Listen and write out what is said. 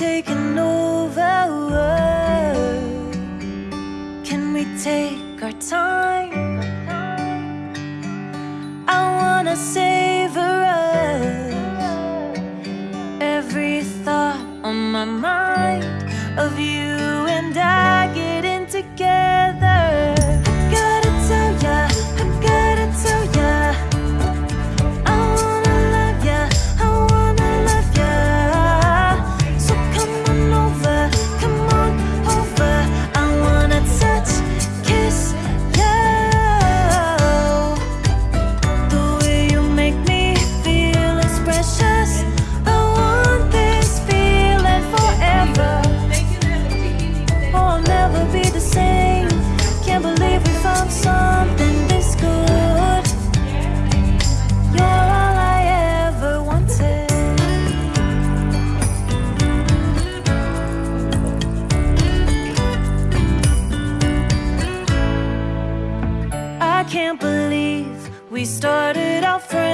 taking over Can we take our time? I wanna savor us Every thought on my mind Of you and I can't believe we started out friends.